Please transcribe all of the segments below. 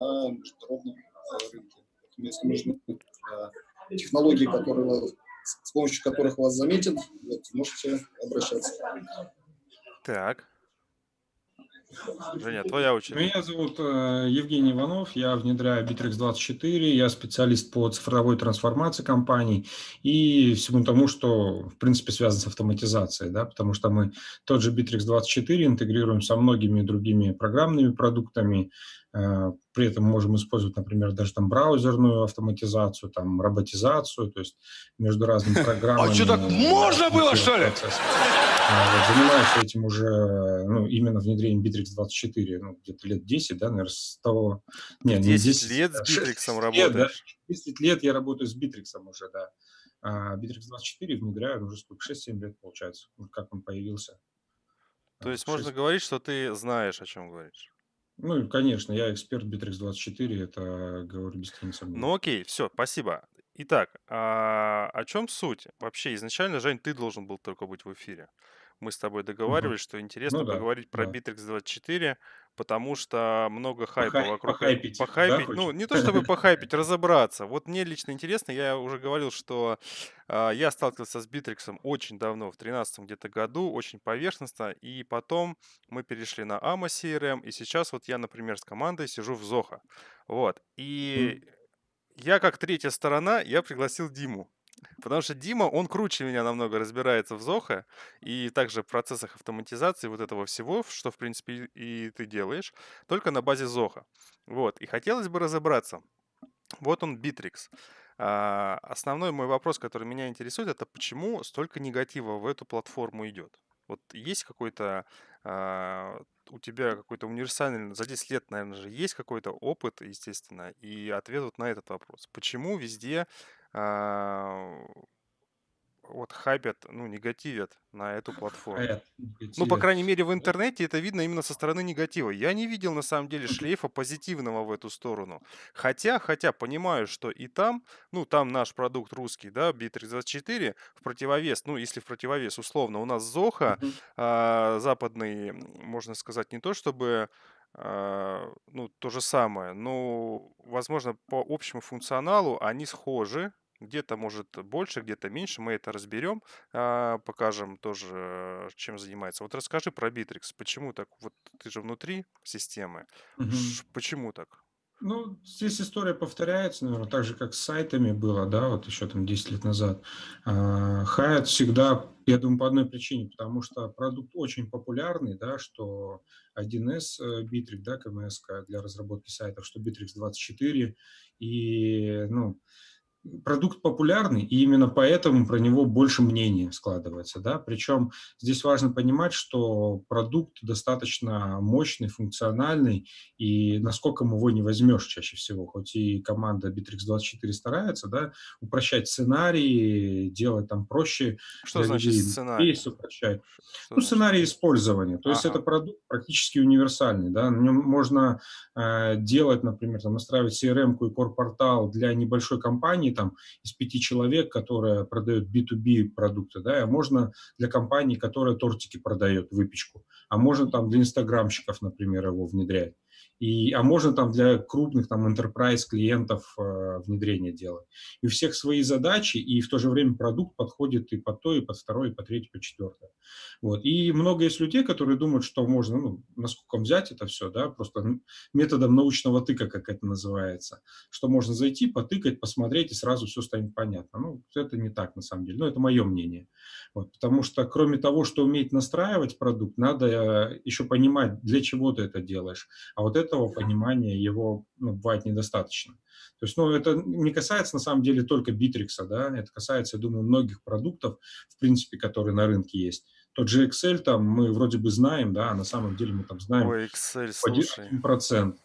на международном рынке. Если нужны технологии, которые, с помощью которых вас заметят, вот, можете обращаться. Так. Женя, твоя очередь. Меня зовут э, Евгений Иванов, я внедряю Bittrex24, я специалист по цифровой трансформации компаний и всему тому, что, в принципе, связано с автоматизацией, да, потому что мы тот же Bittrex24 интегрируем со многими другими программными продуктами, э, при этом можем использовать, например, даже там браузерную автоматизацию, там роботизацию, то есть между разными программами. А что, так можно было, что ли? Вот, занимаюсь этим уже, ну, именно внедрением Bittrex24, ну, где-то лет 10, да, наверное, с того... Нет, 10, 10 лет с Bittrex работаешь? Лет, да, 10 лет я работаю с Bittrex уже, да. А Bittrex24 внедряю уже сколько, 6-7 лет, получается, как он появился. То есть 6. можно говорить, что ты знаешь, о чем говоришь? Ну, конечно, я эксперт Bittrex24, это говорю без тени сомнений. Ну, окей, все, спасибо. Итак, а о чем суть? Вообще, изначально, Жень, ты должен был только быть в эфире мы с тобой договаривались, что интересно Ну да, поговорить про да. Bittrex24, потому что много хайпа Похай- вокруг. э- похайпить, да, Похайпить, ну, хочешь? не то чтобы похайпить, разобраться. Вот мне лично интересно, я уже говорил, что а, я сталкивался с Bittrex очень давно, в 2013 где-то году, очень поверхностно, и потом мы перешли на AMA CRM, и сейчас вот я, например, с командой сижу в Zoho. Вот, и я как третья сторона, я пригласил Диму. Потому что Дима, он круче меня намного разбирается в Зохо и также в процессах автоматизации вот этого всего, что, в принципе, и ты делаешь, только на базе Зоха. Вот, и хотелось бы разобраться. Вот он, Bittrex. А, основной мой вопрос, который меня интересует, это почему столько негатива в эту платформу идет? Вот есть какой-то а, у тебя какой-то универсальный, за 10 лет, наверное же, есть какой-то опыт, естественно, и ответ вот на этот вопрос. Почему везде вот хайпят, ну, негативят на эту платформу. Хайп, Ну, по крайней мере, в интернете это видно именно со стороны негатива. Я не видел, на самом деле, шлейфа позитивного в эту сторону. Хотя, хотя понимаю, что и там, ну, там наш продукт русский, да, B324, в противовес, ну, если в противовес, условно, у нас Зоха, Мгм. а, западный, можно сказать, не то чтобы а, ну, то же самое, но, возможно, по общему функционалу они схожи, где-то, может, больше, где-то меньше. Мы это разберем, а, покажем тоже, чем занимается. Вот расскажи про Bittrex. Почему так? Вот ты же внутри системы. Ш- Почему так? Ну, здесь история повторяется, наверное, так же, как с сайтами было, да, вот еще там 10 лет назад. А, Hyatt всегда, я думаю, по одной причине, потому что продукт очень популярный, да, что 1С э, Bittrex, да, КМС для разработки сайтов, что Bittrex 24, и, ну, продукт популярный, и именно поэтому про него больше мнения складывается. Да? Причем здесь важно понимать, что продукт достаточно мощный, функциональный, и насколько его не возьмешь чаще всего. Хоть и команда Bittrex24 старается да, упрощать сценарии, делать там проще Что значит людей, сценарий? упрощать. Что Ну, значит? сценарий использования. То есть Ага. это продукт практически универсальный. Да? На нем можно э, делать, например, там, настраивать CRM-ку и core-портал для небольшой компании там, из пяти человек, которая продает B2B продукты, да, а можно для компании, которая тортики продает, выпечку, а можно там для инстаграмщиков, например, его внедрять. И, а можно там для крупных там enterprise клиентов э, внедрение делать. И у всех свои задачи, и в то же время продукт подходит и под то, и под второе, и под третье, и под четвертое. Вот. И много есть людей, которые думают, что можно, ну, насколько взять это все, да, просто методом научного тыка, как это называется, что можно зайти, потыкать, посмотреть, и сразу все станет понятно. Ну, это не так, на самом деле. Но это мое мнение. Вот. Потому что, кроме того, что уметь настраивать продукт, надо э, еще понимать, для чего ты это делаешь. А вот этого понимания его ну, бывает недостаточно. То есть, ну, это не касается, на самом деле, только Bittrex, да, это касается, я думаю, многих продуктов, в принципе, которые на рынке есть. Тот же Excel там мы вроде бы знаем, да, а на самом деле мы там знаем Ой, Excel, слушай. процент.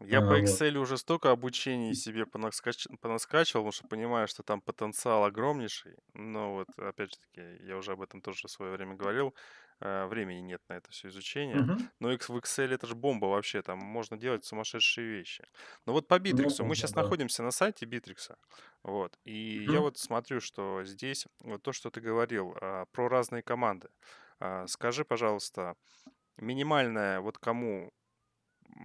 Я А, по вот. Excel уже столько обучений себе понаскач... понаскачивал, потому что понимаю, что там потенциал огромнейший. Но вот, опять же таки, я уже об этом тоже в свое время говорил, времени нет на это все изучение. Мгм. Но в Excel это же бомба вообще, там можно делать сумасшедшие вещи. Но вот по Ну, Bittrex, мы можно, сейчас да. находимся на сайте Bittrex, вот, и я Мгм. вот смотрю, что здесь, вот то, что ты говорил а, про разные команды. А, Скажи, пожалуйста, минимальная, вот кому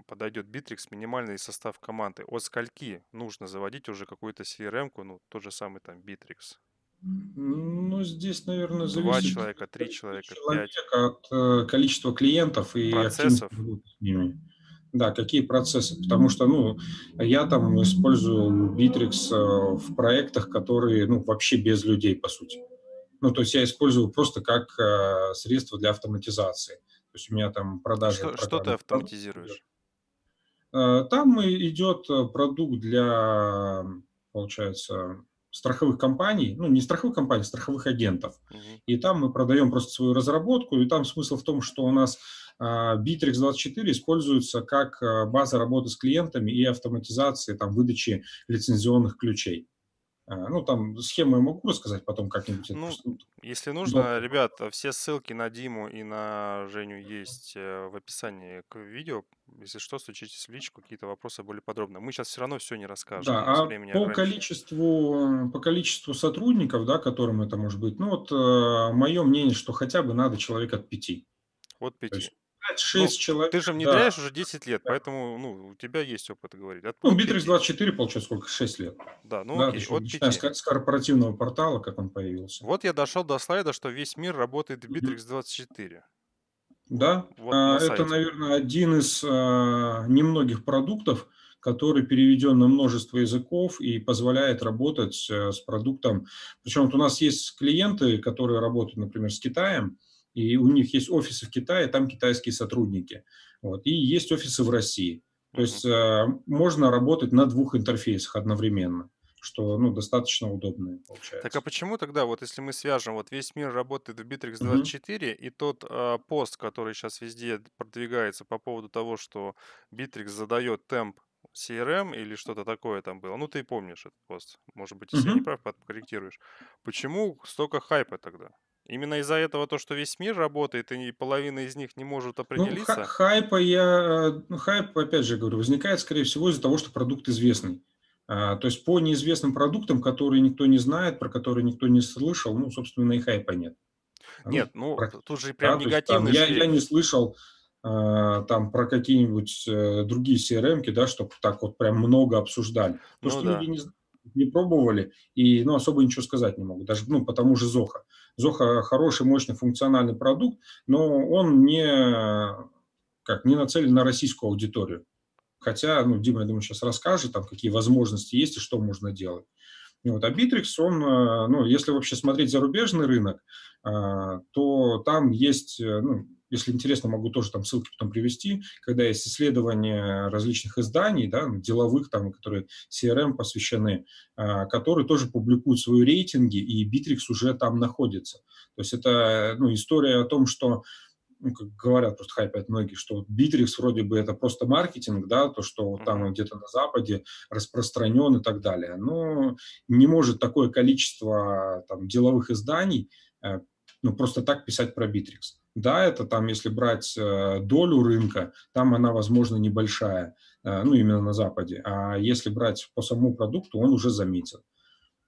подойдет Bittrex, минимальный состав команды? От скольки нужно заводить уже какую-то CRM-ку, ну, тот же самый там Bittrex? Ну, здесь, наверное, Два зависит человека, три человека, пять. человека от э, количества клиентов и Процессов. с ними. Да, какие процессы? Потому что, ну, я там использую Bittrex э, в проектах, которые, ну, вообще без людей, по сути. Ну, то есть я использую просто как э, средство для автоматизации. То есть у меня там продажи... Что, что ты автоматизируешь? Там идет продукт для, получается, страховых компаний, ну не страховых компаний, а страховых агентов. Мгм. И там мы продаем просто свою разработку, и там смысл в том, что у нас а, Bittrex 24 используется как а, база работы с клиентами и автоматизации там, выдачи лицензионных ключей. А, Ну, там схему я могу рассказать потом как-нибудь. Ну, Если нужно, Удобно. ребят, все ссылки на Диму и на Женю есть э, в описании к видео. Если что, стучитесь в личку, какие-то вопросы более подробно. Мы сейчас все равно все не расскажем, Да, а по ограничено. количеству, по количеству сотрудников, да, которым это может быть, ну вот мое мнение, что хотя бы надо человек от пяти. От То пяти. есть 5-6 Ну, человек. Ты же да. внедряешь уже 10 лет, Да. поэтому ну, у тебя есть опыт говорить. От, Ну, Bittrex пяти. 24, получается, сколько? 6 лет. Да, ну да, окей, от начиная с, пяти. ко- с корпоративного портала, как он появился. Вот я дошел до слайда, что весь мир работает в. Bittrex 24. Да, Вот а, на это, сайте. наверное, один из а, немногих продуктов, который переведен на множество языков и позволяет работать э, с продуктом. Причем вот у нас есть клиенты, которые работают, например, с Китаем, и у них есть офисы в Китае, там китайские сотрудники. Вот, и есть офисы в России. То есть э, можно работать на двух интерфейсах одновременно, что ну, достаточно удобно получается. Так а почему тогда, вот если мы свяжем, вот весь мир работает в Bittrex Мгм. 24, и тот а, пост, который сейчас везде продвигается по поводу того, что Bittrex задает темп CRM или что-то такое там было, ну ты помнишь этот пост, может быть, если я не прав, подкорректируешь. Почему столько хайпа тогда? Именно из-за этого то, что весь мир работает, и половина из них не может Ну, определиться? хайпа я, э, ну, хайп, опять же говорю, возникает, скорее всего, из-за того, что продукт известный. А, То есть по неизвестным продуктам, которые никто не знает, про которые никто не слышал, ну, собственно, и хайпа нет. А, ну, Нет, ну практи- тут же да, прям то есть там негативный я, я не слышал а, там про какие-нибудь э, другие CRM-ки, да, чтобы так вот прям много обсуждали. Ну Потому что да. люди не, не пробовали и ну, особо ничего сказать не могут. Даже ну, по тому же Зоха. Зоха хороший, мощный, функциональный продукт, но он не, как, не нацелен на российскую аудиторию. Хотя, ну, Дима, я думаю, сейчас расскажет, там, какие возможности есть и что можно делать. Ну, Вот. А Bittrex, он, э, ну, если вообще смотреть зарубежный рынок, э, то там есть, э, ну, если интересно, могу тоже там ссылки потом привести, когда есть исследования различных изданий, да, деловых, там, которые CRM посвящены, э, которые тоже публикуют свои рейтинги, и Bittrex уже там находится. То есть это ну, история о том, что ну, как говорят, просто хайпят многие, что вот Bittrex вроде бы это просто маркетинг, да, то, что вот там где-то на Западе распространен и так далее. Но не может такое количество там, деловых изданий э, ну, просто так писать про Bittrex. Да, это там, если брать э, долю рынка, там она, возможно, небольшая, э, ну, именно на Западе. А если брать по самому продукту, он уже заметен.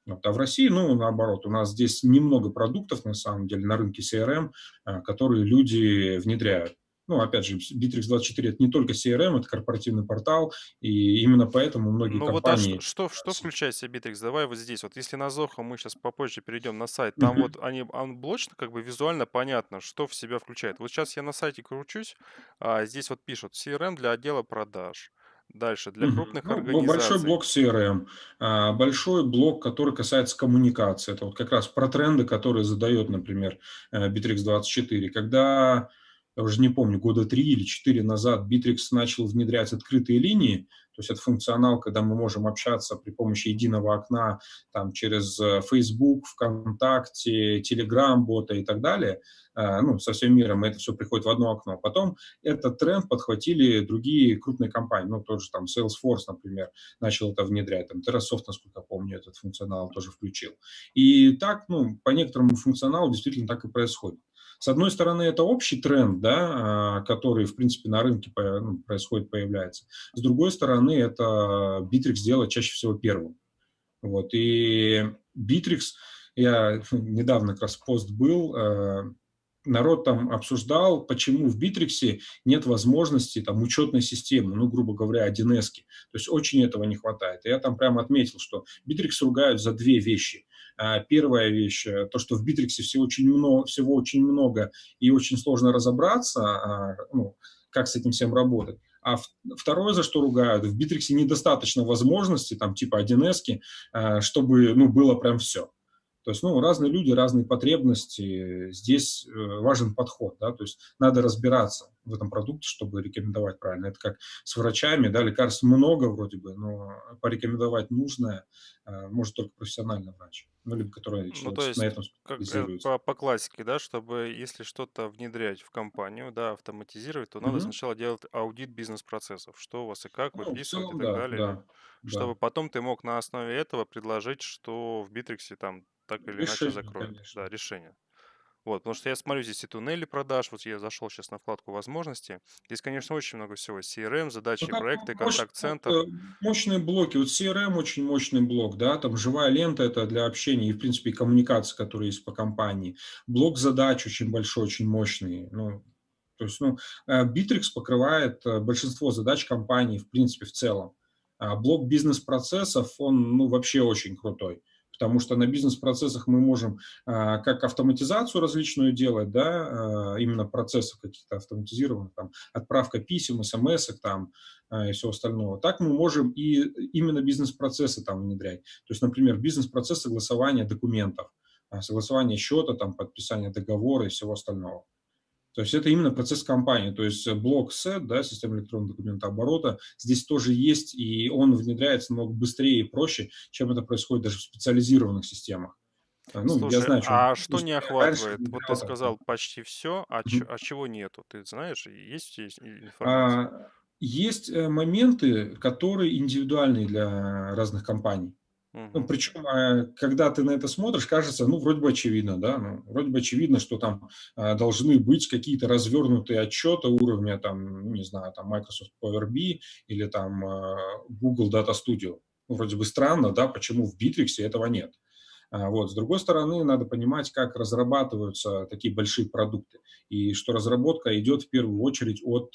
Вот. А в России, ну, наоборот, у нас здесь немного продуктов, на самом деле, на рынке CRM, а, которые люди внедряют. Ну, опять же, Bittrex 24 – это не только CRM, это корпоративный портал, и именно поэтому многие Ну вот а компании... что, что, что включает в себя Bittrex? Давай вот здесь. Вот если на Zoho мы сейчас попозже перейдем на сайт, там Мгм. вот они анблочно, как бы визуально понятно, что в себя включает. Вот сейчас я на сайте кручусь, а здесь вот пишут CRM для отдела продаж. Дальше, для крупных Ну, бо- большой организаций. блок CRM, а, большой блок, который касается коммуникации. Это вот как раз про тренды, которые задает, например, э, Bittrex 24. Когда, я уже не помню, года три или четыре назад Bittrex начал внедрять открытые линии, то есть это функционал, когда мы можем общаться при помощи единого окна там, через э, Facebook, ВКонтакте, Telegram, бота и так далее, э, ну, со всем миром, это все приходит в одно окно. Потом этот тренд подхватили другие крупные компании, ну, тот же там Salesforce, например, начал это внедрять, там Terrasoft, насколько помню, этот функционал тоже включил. И так, ну, по некоторому функционалу действительно так и происходит. С одной стороны, это общий тренд, да, а, который, в принципе, на рынке ну, происходит, появляется. С другой стороны, это Bittrex делает чаще всего первым. Вот, и Битрикс, я недавно как раз пост был, э, народ там обсуждал, почему в Битриксе нет возможности там учетной системы, ну, грубо говоря, 1С. То есть очень этого не хватает. И я там прямо отметил, что Битрикс ругают за две вещи. А, первая вещь, э, то, что в Битриксе всего очень много, всего очень много и очень сложно разобраться, а, ну, как с этим всем работать. А второе, за что ругают, в Битриксе недостаточно возможностей, там, типа 1С, э, чтобы, ну, было прям все. То есть, ну, разные люди, разные потребности. Здесь э, важен подход, да, то есть надо разбираться в этом продукте, чтобы рекомендовать правильно. Это как с врачами, да, лекарств много вроде бы, но порекомендовать нужное э, может только профессиональный врач, ну, либо который ну, то есть, на этом как, э, по, по классике, да, чтобы если что-то внедрять в компанию, да, автоматизировать, то надо угу. сначала делать аудит бизнес-процессов, что у вас и как, ну, выписывать целом, и так да, далее. Да, чтобы да. потом ты мог на основе этого предложить, что в Битриксе там так или иначе Решение, закроют. конечно. Да, решение. Вот, потому что я смотрю, здесь и туннели продаж, вот я зашел сейчас на вкладку возможности. Здесь, конечно, очень много всего. CRM, задачи, Ну, проекты, контакт-центр. э, мощные блоки. Вот CRM очень мощный блок, да, там живая лента это для общения и, в принципе, коммуникации, которые есть по компании. Блок задач очень большой, очень мощный. Ну, то есть, ну, э, Bittrex покрывает э, большинство задач компании, в принципе, в целом. А блок бизнес-процессов, он, ну, вообще очень крутой потому что на бизнес-процессах мы можем а, как автоматизацию различную делать, да, а, именно процессов каких-то автоматизированных, там, отправка писем, смс там, а, и все остального. Так мы можем и именно бизнес-процессы там внедрять. То есть, например, бизнес-процесс согласования документов, согласование счета, там, подписание договора и всего остального. То есть это именно процесс компании, то есть блок SET, да, система электронного документа оборота, здесь тоже есть, и он внедряется намного быстрее и проще, чем это происходит даже в специализированных системах. А, ну, Слушай, я знаю, что а что не охватывает? Вот ты сказал почти все, а, mm-hmm. а чего нету? Ты знаешь, есть, есть информация? А, есть э, моменты, которые индивидуальные для разных компаний. Ну, причем, э, когда ты на это смотришь, кажется, ну, вроде бы очевидно, да, ну, вроде бы очевидно, что там э, должны быть какие-то развернутые отчеты уровня, там, не знаю, там, Microsoft Power BI или там э, Google Data Studio. Ну, вроде бы странно, да, почему в Bittrex этого нет. А, вот. С другой стороны, надо понимать, как разрабатываются такие большие продукты, и что разработка идет в первую очередь от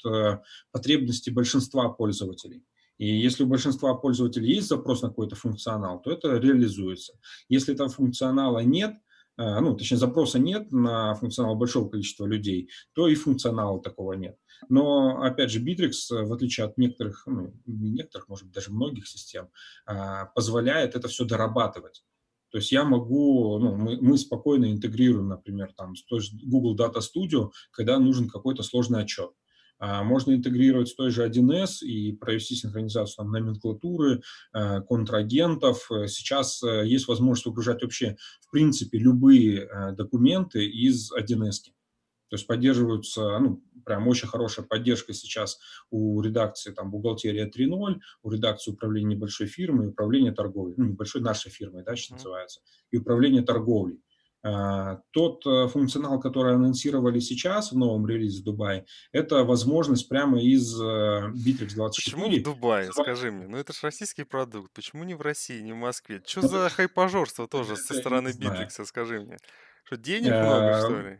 потребностей большинства пользователей. И если у большинства пользователей есть запрос на какой-то функционал, то это реализуется. Если там функционала нет, э, ну, точнее, запроса нет на функционал большого количества людей, то и функционала такого нет. Но, опять же, Bittrex, в отличие от некоторых, ну, не некоторых, может быть, даже многих систем, э, позволяет это все дорабатывать. То есть я могу, ну, мы, мы спокойно интегрируем, например, там, с той же Google Data Studio, когда нужен какой-то сложный отчет. А, можно интегрировать с той же 1С и провести синхронизацию там, номенклатуры, э, контрагентов. Сейчас э, есть возможность выгружать вообще, в принципе, любые э, документы из 1С. То есть поддерживаются, ну, прям очень хорошая поддержка сейчас у редакции там бухгалтерия 3.0, у редакции управления небольшой фирмы, управления торговлей, ну, небольшой нашей фирмой, да, сейчас mm-hmm. называется, и управление торговлей. А, тот э, функционал, который анонсировали сейчас в новом релизе в Дубае, это возможность прямо из э, Bittrex 24. Почему в Дубае, скажи мне? Ну это же российский продукт. Почему не в России, не в Москве? Что за хайпажорство тоже со стороны Bittrex, скажи мне? Что денег много, что ли?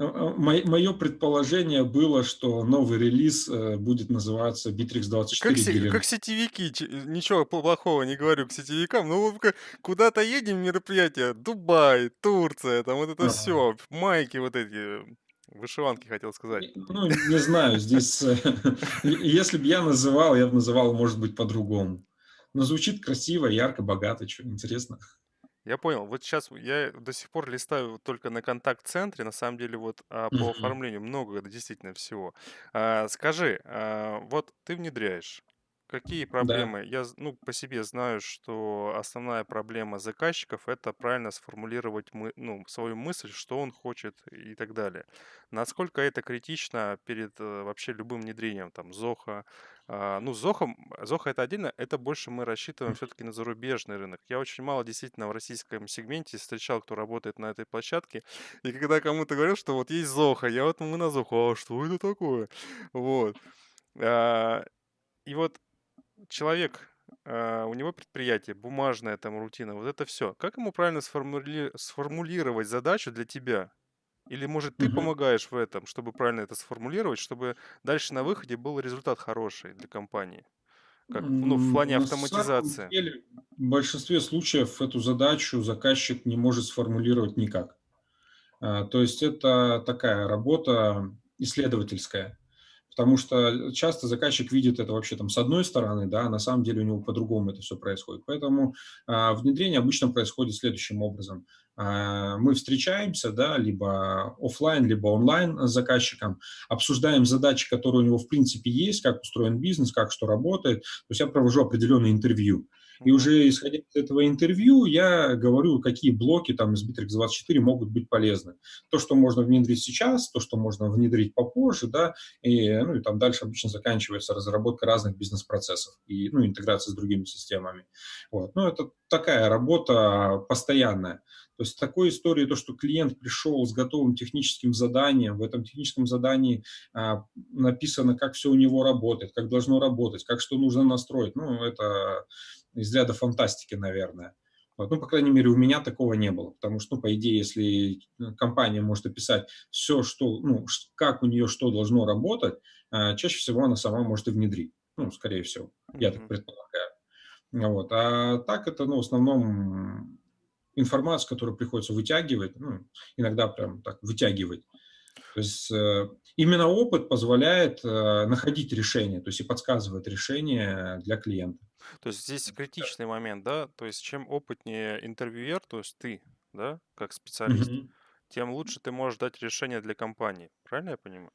Э, э, мое предположение было, что новый релиз э, будет называться Bittrex 24 как, как сетевики, ничего плохого не говорю к сетевикам, но куда-то едем мероприятие, Дубай, Турция, там вот это ага. все, майки вот эти, вышиванки хотел сказать. Ну, не знаю, здесь, если бы я называл, я бы называл, может быть, по-другому. Но звучит красиво, ярко, богато, что интересно. Я понял. Вот сейчас я до сих пор листаю только на контакт-центре. На самом деле, вот а, по оформлению много действительно всего. А, скажи, а, вот ты внедряешь. Какие Да. проблемы? Я, ну, по себе знаю, что основная проблема заказчиков– это правильно сформулировать мы, ну, свою мысль, что он хочет и так далее. Насколько это критично перед э, вообще любым внедрением, там, Зоха? А, ну, Зоха, Зоха это отдельно, это больше мы рассчитываем все-таки на зарубежный рынок. Я очень мало действительно в российском сегменте встречал, кто работает на этой площадке. И когда кому-то говорил, что вот есть Зоха, я вот мы на Зоху, а что это такое? Вот. А, И вот человек, а, у него предприятие, бумажная там рутина, вот это все. Как ему правильно сформули- сформулировать задачу для тебя? Или, может, ты Мгм. помогаешь в этом, чтобы правильно это сформулировать, чтобы дальше на выходе был результат хороший для компании? Как, ну, в М, плане На самом автоматизации. деле, в большинстве случаев эту задачу заказчик не может сформулировать никак. А, То есть это такая работа исследовательская. Потому что часто заказчик видит это вообще там с одной стороны, да, а на самом деле у него по-другому это все происходит. Поэтому а, внедрение обычно происходит следующим образом. А, мы встречаемся, да, либо офлайн, либо онлайн с заказчиком, обсуждаем задачи, которые у него в принципе есть, как устроен бизнес, как что работает. То есть я провожу определенное интервью. И уже исходя из этого интервью, я говорю, какие блоки там из Bittrex24 могут быть полезны. То, что можно внедрить сейчас, то, что можно внедрить попозже, да, и, ну, и там дальше обычно заканчивается разработка разных бизнес-процессов и ну, интеграция с другими системами. Вот. Ну, это такая работа постоянная. То есть такой истории, то, что клиент пришел с готовым техническим заданием, в этом техническом задании а, написано, как все у него работает, как должно работать, как что нужно настроить, ну, это из ряда фантастики, наверное. Вот. Ну, по крайней мере, у меня такого не было, потому что, ну, по идее, если компания может описать все, что, ну, как у нее что должно работать, а, чаще всего она сама может и внедрить. Ну, скорее всего, я так предполагаю. Вот. А так это, ну, в основном информация, которую приходится вытягивать, ну, иногда прям так вытягивать. То есть э, именно опыт позволяет э, находить решение, то есть и подсказывает решение для клиента. То есть здесь критичный момент, да? То есть чем опытнее интервьюер, то есть ты, да, как специалист, Мгм. тем лучше ты можешь дать решение для компании. Правильно я понимаю?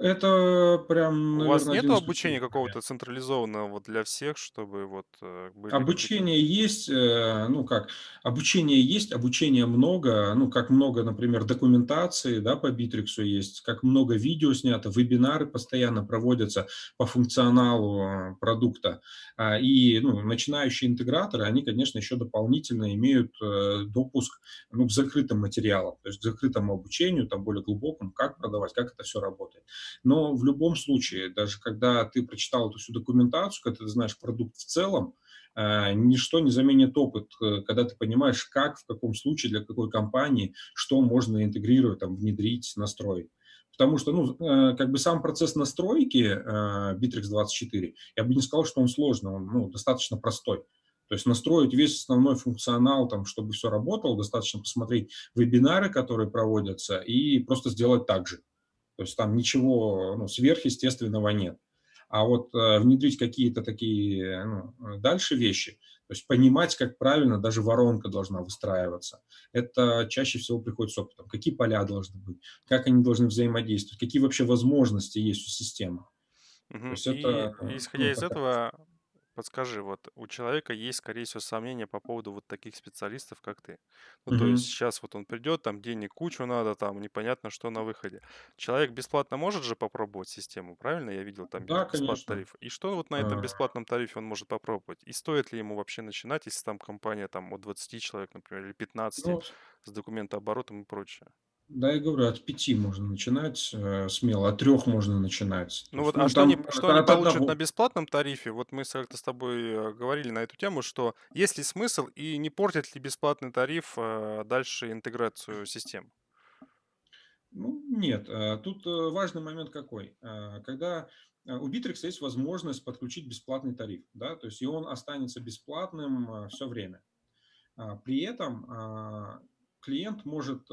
Это прям, У вас наверное, один из обучения ключевых какого-то централизованного вот для всех, чтобы вот э, были какие-то... Обучение есть, э, ну как, обучение есть, обучения много, ну как много, например, документации, да, по Битриксу есть, как много видео снято, вебинары постоянно проводятся по функционалу э, продукта. А, И ну, начинающие интеграторы, они, конечно, еще дополнительно имеют э, допуск ну, к закрытым материалам, то есть к закрытому обучению, там более глубокому, как продавать, как это все работает. Но в любом случае, даже когда ты прочитал эту всю документацию, когда ты знаешь продукт в целом, э, ничто не заменит опыт, э, когда ты понимаешь, как, в каком случае, для какой компании, что можно интегрировать, там, внедрить, настроить. Потому что, ну, э, как бы сам процесс настройки э, Bittrex24, я бы не сказал, что он сложный, он ну, достаточно простой. То есть настроить весь основной функционал, там, чтобы все работало, достаточно посмотреть вебинары, которые проводятся, и просто сделать так же. То есть там ничего ну, сверхъестественного нет. А вот э, внедрить какие-то такие ну, дальше вещи, то есть понимать, как правильно даже воронка должна выстраиваться, это чаще всего приходит с опытом. Какие поля должны быть, как они должны взаимодействовать, какие вообще возможности есть у системы. То Мгм. есть И это исходя ну, из такая этого, подскажи, вот у человека есть, скорее всего, сомнения по поводу вот таких специалистов, как ты. Ну, то есть сейчас вот он придет, там денег кучу надо, там непонятно, что на выходе. Человек бесплатно может же попробовать систему, правильно? Я видел, там Да, бесплатный конечно. тариф. И что вот на этом А, бесплатном тарифе он может попробовать? И стоит ли ему вообще начинать, если там компания там от 20 человек, например, или 15 Ну, с документооборотом и прочее? Да, я говорю, от пяти можно начинать э, смело, от трех можно начинать. Ну вот, а ну, что они, там что от, они получат на одного. бесплатном тарифе? Вот мы с- как-то с тобой э, говорили на эту тему, что есть ли смысл и не портит ли бесплатный тариф э, дальше интеграцию систем? Ну, нет. Тут важный момент какой. Когда у Bittrex есть возможность подключить бесплатный тариф, да, то есть и он останется бесплатным все время. А, При этом а, клиент может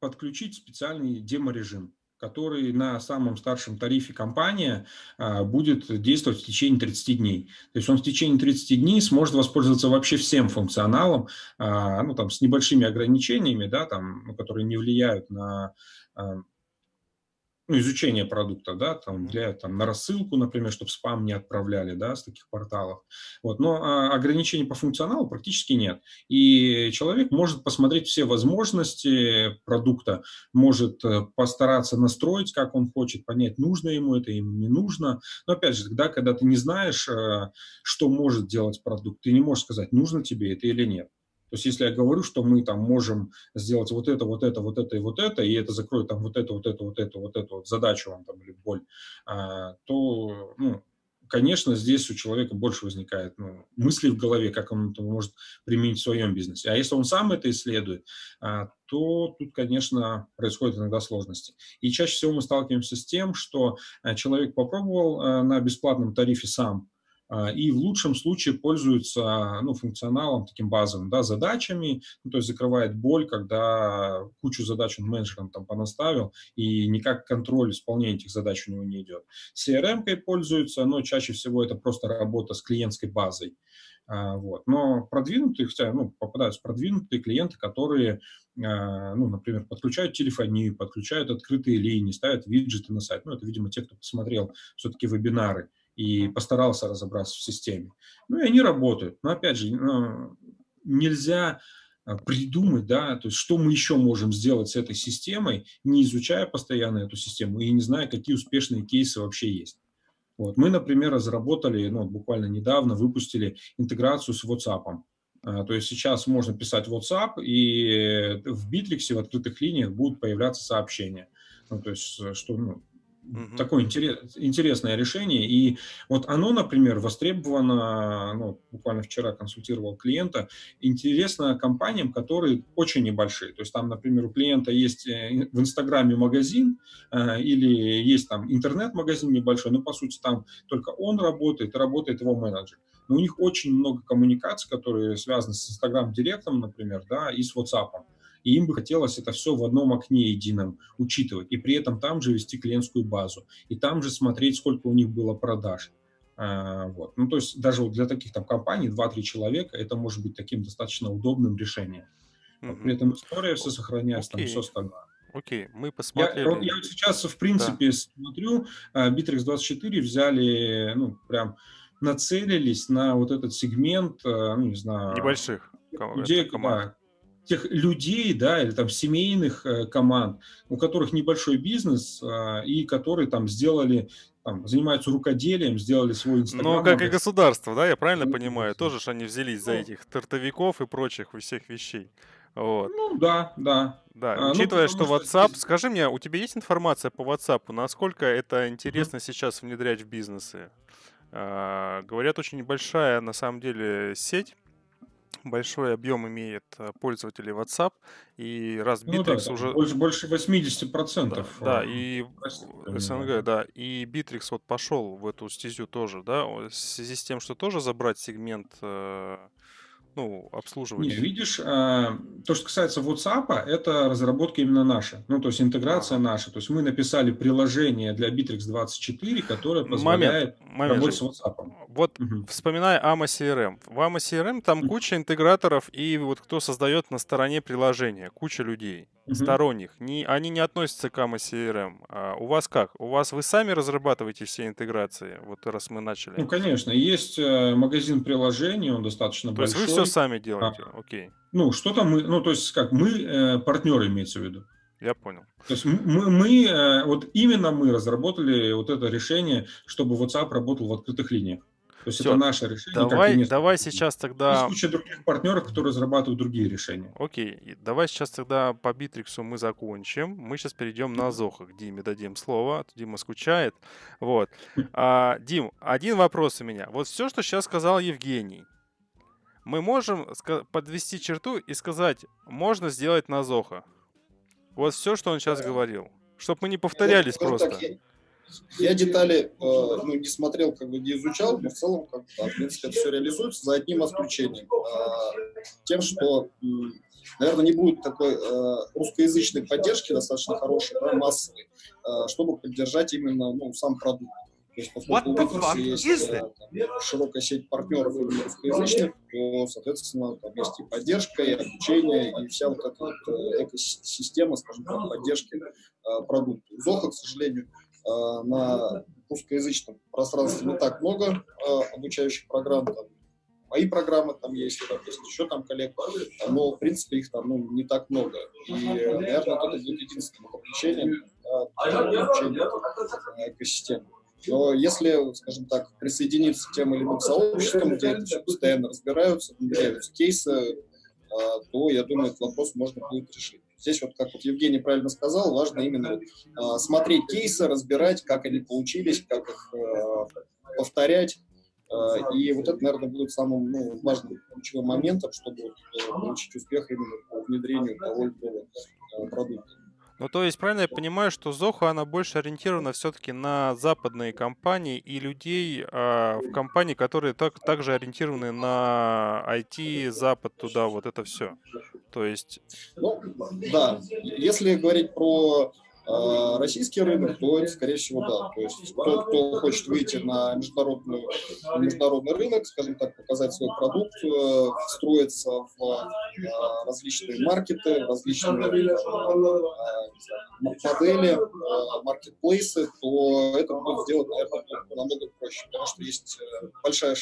подключить специальный демо-режим, который на самом старшем тарифе компания а, будет действовать в течение 30 дней. То есть он в течение 30 дней сможет воспользоваться вообще всем функционалом, а, ну, там, с небольшими ограничениями, да, там, которые не влияют на а, ну, изучение продукта, да, там, для, там, на рассылку, например, чтобы спам не отправляли, да, с таких порталов. Вот, но а, ограничений по функционалу практически нет. И человек может посмотреть все возможности продукта, может э, постараться настроить, как он хочет, понять, нужно ему это, ему не нужно. Но опять же, тогда, когда ты не знаешь, э, что может делать продукт, ты не можешь сказать, нужно тебе это или нет. То есть, если я говорю, что мы там можем сделать вот это, вот это, вот это и вот это, и это закроет там вот это, вот это, вот это, вот эту вот задачу вам там или боль, а, то, ну, конечно, здесь у человека больше возникает ну, мысли в голове, как он это может применить в своем бизнесе. А если он сам это исследует, а, то тут, конечно, происходят иногда сложности. И чаще всего мы сталкиваемся с тем, что а, человек попробовал на бесплатном тарифе сам, и в лучшем случае пользуется ну, функционалом таким базовым, да, задачами, ну, то есть закрывает боль, когда кучу задач он менеджером там понаставил, и никак контроль исполнения этих задач у него не идет. CRM-кой пользуется, но чаще всего это просто работа с клиентской базой. А, вот. Но продвинутые, хотя ну, попадаются продвинутые клиенты, которые, а, ну, например, подключают телефонию, подключают открытые линии, ставят виджеты на сайт. Ну, это, видимо, те, кто посмотрел все-таки вебинары и постарался разобраться в системе. Ну, и они работают. Но, опять же, ну, нельзя а, придумать, да, то есть что мы еще можем сделать с этой системой, не изучая постоянно эту систему и не зная, какие успешные кейсы вообще есть. Вот. Мы, например, разработали, ну, буквально недавно выпустили интеграцию с WhatsApp. А, то есть сейчас можно писать WhatsApp, и в Bittrex в открытых линиях будут появляться сообщения. Ну, то есть, э, что ну, Угу. Такое интерес, интересное решение. И вот оно, например, востребовано, ну, буквально вчера консультировал клиента, интересно компаниям, которые очень небольшие. То есть там, например, у клиента есть э, в Инстаграме магазин э, или есть там интернет-магазин небольшой, но по сути там только он работает, работает его менеджер. Но у них очень много коммуникаций, которые связаны с Инстаграм-директом, например, да, и с WhatsApp и им бы хотелось это все в одном окне едином учитывать, и при этом там же вести клиентскую базу, и там же смотреть, сколько у них было продаж. А, вот. Ну, то есть даже вот для таких там компаний 2-3 человека это может быть таким достаточно удобным решением. Mm-hmm. При этом история все сохраняется, okay. там все остальное. Окей, okay. мы посмотрели. Я, я сейчас, в принципе, да. смотрю, Bittrex 24 взяли, ну, прям нацелились на вот этот сегмент, э, ну, не знаю... Небольших людей, команд тех людей, да, или там семейных э, команд, у которых небольшой бизнес э, и которые там сделали, там, занимаются рукоделием, сделали свой инстаграм. Ну, как и государство, да, я правильно ну, понимаю? Тоже же они взялись за ну. этих тартовиков и прочих всех вещей. Вот. Ну, да, да. Да, а, ну, учитывая, ну, что WhatsApp, что... скажи мне, у тебя есть информация по WhatsApp, насколько это интересно mm-hmm. сейчас внедрять в бизнесы? А, говорят, очень небольшая на самом деле сеть, большой объем имеет э, пользователей WhatsApp, и раз ну, да, уже... Больше, больше 80%. Да, да, и СНГ, да, и Bittrex вот пошел в эту стезю тоже, да, в связи с тем, что тоже забрать сегмент э, ну, обслуживать? Не, видишь, а, то, что касается WhatsApp, это разработка именно наша. Ну, то есть интеграция наша. То есть мы написали приложение для Bittrex 24, которое позволяет момент, момент работать с WhatsApp. Вот угу. вспоминая AMA CRM. В AMA CRM там куча интеграторов, и вот кто создает на стороне приложения, куча людей угу. сторонних. Не, они не относятся к AMA CRM. А у вас как? У вас вы сами разрабатываете все интеграции? Вот раз мы начали. Ну, конечно. Есть э, магазин приложений, он достаточно то большой. То есть вы все сами делаете? А, Окей. Ну, что-то мы, ну, то есть как, мы э, партнеры имеется в виду. Я понял. То есть мы, мы, э, вот именно мы разработали вот это решение, чтобы WhatsApp работал в открытых линиях. То есть Все. это наше решение. Давай, давай сейчас тогда... Есть куча других партнеров, которые разрабатывают другие решения. Окей, давай сейчас тогда по Битриксу мы закончим. Мы сейчас перейдем на Зоха. К Диме дадим слово. А Дима скучает. Вот. А, Дим, один вопрос у меня. Вот все, что сейчас сказал Евгений, мы можем подвести черту и сказать, можно сделать на Зоха. Вот все, что он сейчас говорил. Чтобы мы не повторялись просто. Так, я детали э, ну, не смотрел, как бы не изучал, но в целом, как, да, в принципе, это все реализуется за одним исключением. Э, тем, что, наверное, не будет такой э, русскоязычной поддержки достаточно хорошей, да, массовой, э, чтобы поддержать именно ну, сам продукт. То есть, поскольку у есть там, широкая сеть партнеров именно русскоязычных, то, соответственно, там есть и поддержка, и обучение, и вся вот эта вот экосистема, скажем так, поддержки продукта. Zoho, к сожалению, на русскоязычном пространстве не так много э, обучающих программ, там, мои программы там есть, там еще там коллег, но, в принципе, их там ну, не так много. И, наверное, это будет единственное подключение для экосистемы. Но если, скажем так, присоединиться к тем или иным сообществам, где это все постоянно разбираются, внедряются кейсы, э, то, я думаю, этот вопрос можно будет решить. Здесь вот, как вот Евгений правильно сказал, важно именно э, смотреть кейсы, разбирать, как они получились, как их э, повторять Э, и вот это, наверное, будет самым ну, важным ключевым моментом, чтобы э, получить успех именно по внедрению того или иного э, продукта. Ну, то есть, правильно я понимаю, что Zoho, она больше ориентирована все-таки на западные компании и людей а, в компании, которые так, также ориентированы на IT, Запад, туда, вот это все. То есть... Ну, да. Если говорить про а, российский рынок, то это, скорее всего, да. То есть тот, кто хочет выйти на международный, международный рынок, скажем так, показать свой продукт, встроиться в а, различные маркеты, различные а, модели, маркетплейсы, то это будет сделать, наверное, намного проще, потому что есть э, большая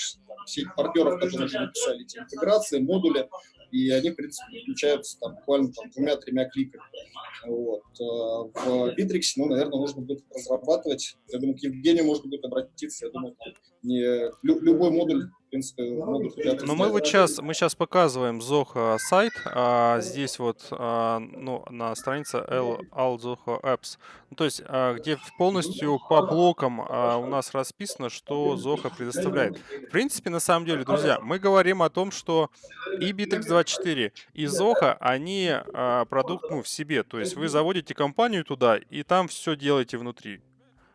сеть партнеров, которые уже написали эти интеграции, модули, и они, в принципе, включаются там, буквально там, двумя-тремя кликами. Вот. Э, в Bittrex, ну, наверное, нужно будет разрабатывать. Я думаю, к Евгению можно будет обратиться. Я думаю, не, любой модуль принципе, могут Но мы вот сейчас, мы сейчас показываем Zoho сайт, а здесь вот а, ну, на странице All Zoho Apps, ну, то есть а, где полностью по блокам а, у нас расписано, что Zoho предоставляет. В принципе, на самом деле, друзья, мы говорим о том, что и Bittrex24, и Zoho, они а, продукт ну, в себе, то есть вы заводите компанию туда, и там все делаете внутри.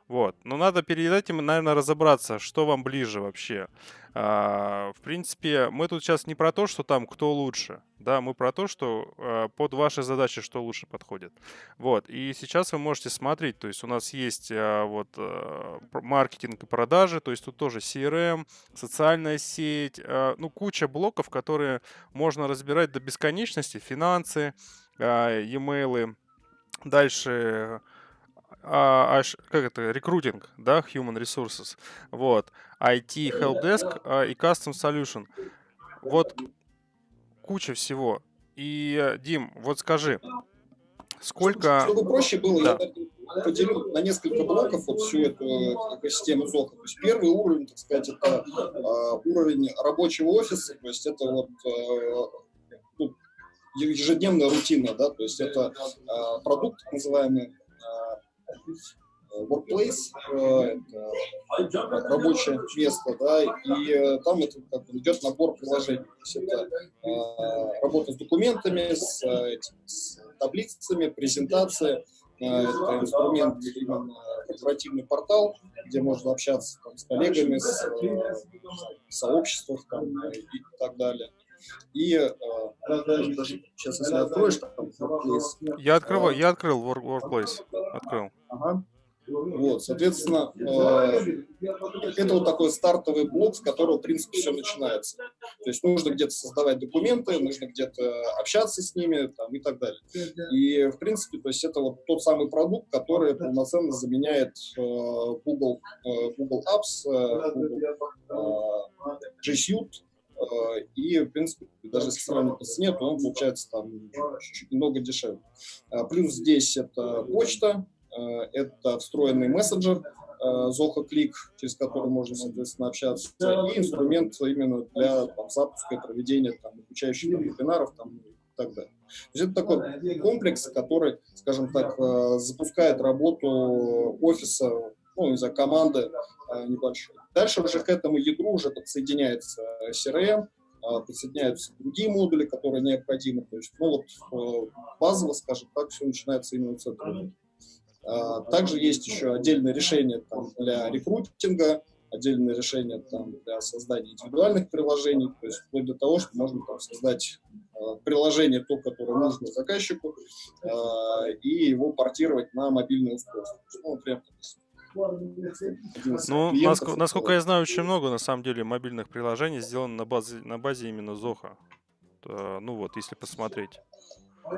Вот. Но надо перед этим, наверное, разобраться, что вам ближе вообще. А, в принципе, мы тут сейчас не про то, что там кто лучше. Да, мы про то, что а, под ваши задачи что лучше подходит. Вот. И сейчас вы можете смотреть. То есть у нас есть а, вот а, маркетинг и продажи. То есть тут тоже CRM, социальная сеть. А, ну, куча блоков, которые можно разбирать до бесконечности. Финансы, а, e-mail. Дальше а, как это, рекрутинг, да, human resources, вот, IT, helpdesk а, и custom solution. Вот куча всего. И, э, Дим, вот скажи, сколько... Чтобы проще было, да. я поделю на несколько блоков вот всю эту экосистему Zoho. То есть первый уровень, так сказать, это э, уровень рабочего офиса, то есть это вот э, ну, ежедневная рутина, да, то есть это э, продукт, так называемый, workplace, э, это рабочее место, да, и э, там это как идет набор приложений. То есть это э, работа с документами, с, с таблицами, презентация, это инструмент именно корпоративный портал, где можно общаться там, с коллегами, с, в сообществах там, и так далее. И э, сейчас, если откроешь, там, Workplace. Я открываю, я открыл Workplace, открыл. Ага. Вот, соответственно, э, это вот такой стартовый блок, с которого, в принципе, все начинается. То есть нужно где-то создавать документы, нужно где-то общаться с ними там, и так далее. И, в принципе, то есть это вот тот самый продукт, который полноценно заменяет э, Google, э, Google Apps, Google G Suite, и, в принципе, даже если сравнивать по цене, то он получается там чуть-чуть немного дешевле. Плюс здесь это почта, Э, это встроенный мессенджер э, Zoho Click, через который можно, соответственно, общаться, и инструмент именно для там, запуска и проведения там, обучающих там, вебинаров там, и так далее. То есть это такой комплекс, который, скажем так, э, запускает работу офиса, ну, не знаю, команды небольшой. Дальше уже к этому ядру уже подсоединяется CRM, подсоединяются другие модули, которые необходимы. То есть, ну вот базово, скажем так, все начинается именно с этого. А, также есть еще отдельное решение там, для рекрутинга, отдельное решение там, для создания индивидуальных приложений, то есть вплоть до того, что можно там, создать э, приложение, то, которое нужно заказчику, э, и его портировать на мобильное устройство. Ну, например, ну, насколько, насколько я знаю, очень много, на самом деле, мобильных приложений сделано на базе, на базе именно Zoho. Ну вот, если посмотреть.